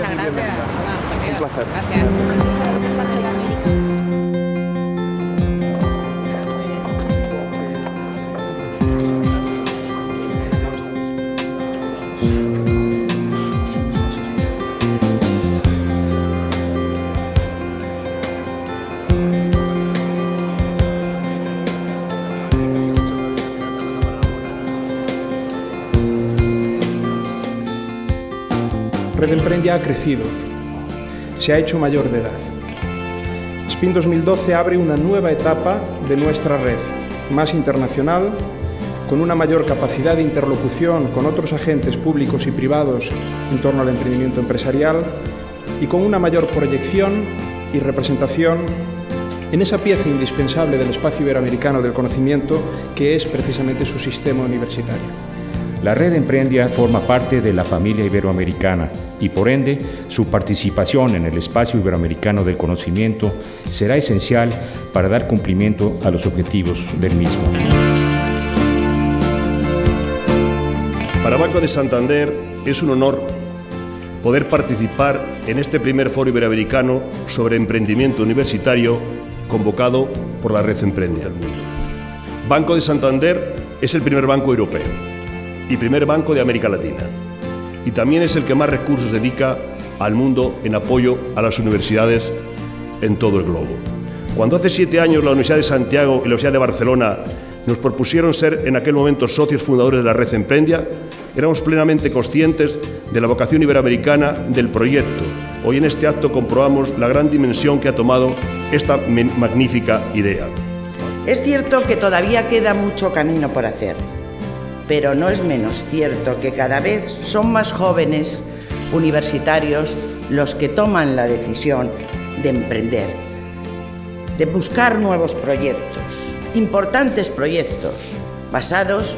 Muchas gracias. Un placer. Gracias. Red Emprendia ha crecido, se ha hecho mayor de edad. SPIN 2012 abre una nueva etapa de nuestra red, más internacional, con una mayor capacidad de interlocución con otros agentes públicos y privados en torno al emprendimiento empresarial y con una mayor proyección y representación en esa pieza indispensable del espacio iberoamericano del conocimiento que es precisamente su sistema universitario. La red Emprendia forma parte de la familia iberoamericana y por ende su participación en el espacio iberoamericano del conocimiento será esencial para dar cumplimiento a los objetivos del mismo. Para Banco de Santander es un honor poder participar en este primer foro iberoamericano sobre emprendimiento universitario convocado por la red Emprendia. Banco de Santander es el primer banco europeo y primer banco de América Latina. Y también es el que más recursos dedica al mundo en apoyo a las universidades en todo el globo. Cuando hace siete años la Universidad de Santiago y la Universidad de Barcelona nos propusieron ser en aquel momento socios fundadores de la red Emprendia, éramos plenamente conscientes de la vocación iberoamericana del proyecto. Hoy en este acto comprobamos la gran dimensión que ha tomado esta magnífica idea. Es cierto que todavía queda mucho camino por hacer, pero no es menos cierto que cada vez son más jóvenes universitarios los que toman la decisión de emprender, de buscar nuevos proyectos, importantes proyectos basados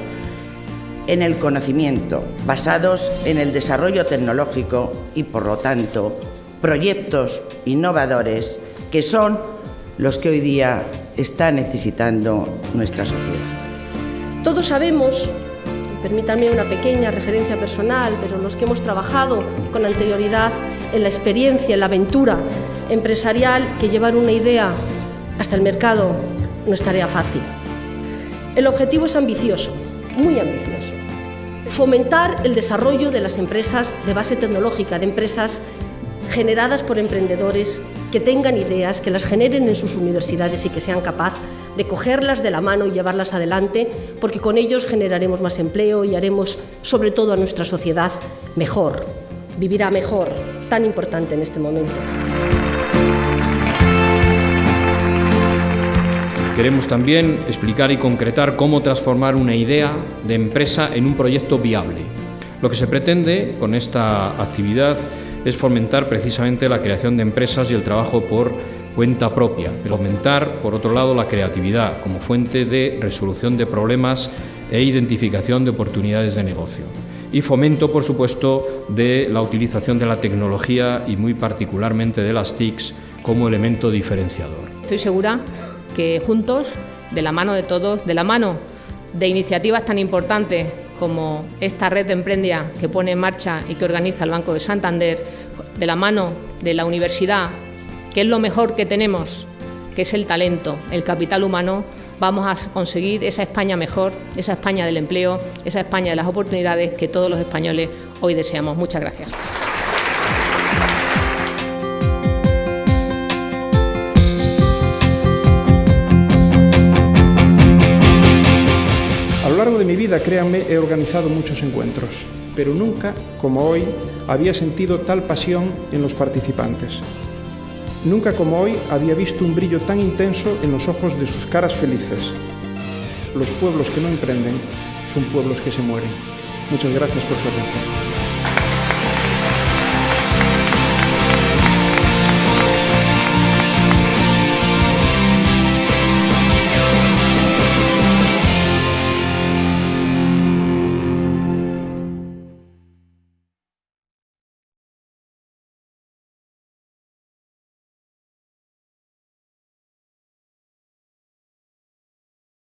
en el conocimiento, basados en el desarrollo tecnológico y, por lo tanto, proyectos innovadores que son los que hoy día está necesitando nuestra sociedad. Todos sabemos, permítanme una pequeña referencia personal, pero los que hemos trabajado con anterioridad en la experiencia, en la aventura empresarial, que llevar una idea hasta el mercado no es tarea fácil. El objetivo es ambicioso, muy ambicioso. Fomentar el desarrollo de las empresas de base tecnológica, de empresas generadas por emprendedores que tengan ideas, que las generen en sus universidades y que sean capaces de cogerlas de la mano y llevarlas adelante, porque con ellos generaremos más empleo y haremos sobre todo a nuestra sociedad mejor, vivirá mejor, tan importante en este momento. Queremos también explicar y concretar cómo transformar una idea de empresa en un proyecto viable. Lo que se pretende con esta actividad es fomentar precisamente la creación de empresas y el trabajo por cuenta propia, fomentar, por otro lado, la creatividad como fuente de resolución de problemas e identificación de oportunidades de negocio. Y fomento, por supuesto, de la utilización de la tecnología y muy particularmente de las TICs como elemento diferenciador. Estoy segura que juntos, de la mano de todos, de la mano de iniciativas tan importantes como esta red de Emprendia que pone en marcha y que organiza el Banco de Santander, de la mano de la universidad, que es lo mejor que tenemos, que es el talento, el capital humano, vamos a conseguir esa España mejor, esa España del empleo, esa España de las oportunidades que todos los españoles hoy deseamos. Muchas gracias. A lo largo de mi vida, créanme, he organizado muchos encuentros, pero nunca, como hoy, había sentido tal pasión en los participantes. Nunca como hoy había visto un brillo tan intenso en los ojos de sus caras felices. Los pueblos que no emprenden son pueblos que se mueren. Muchas gracias por su atención.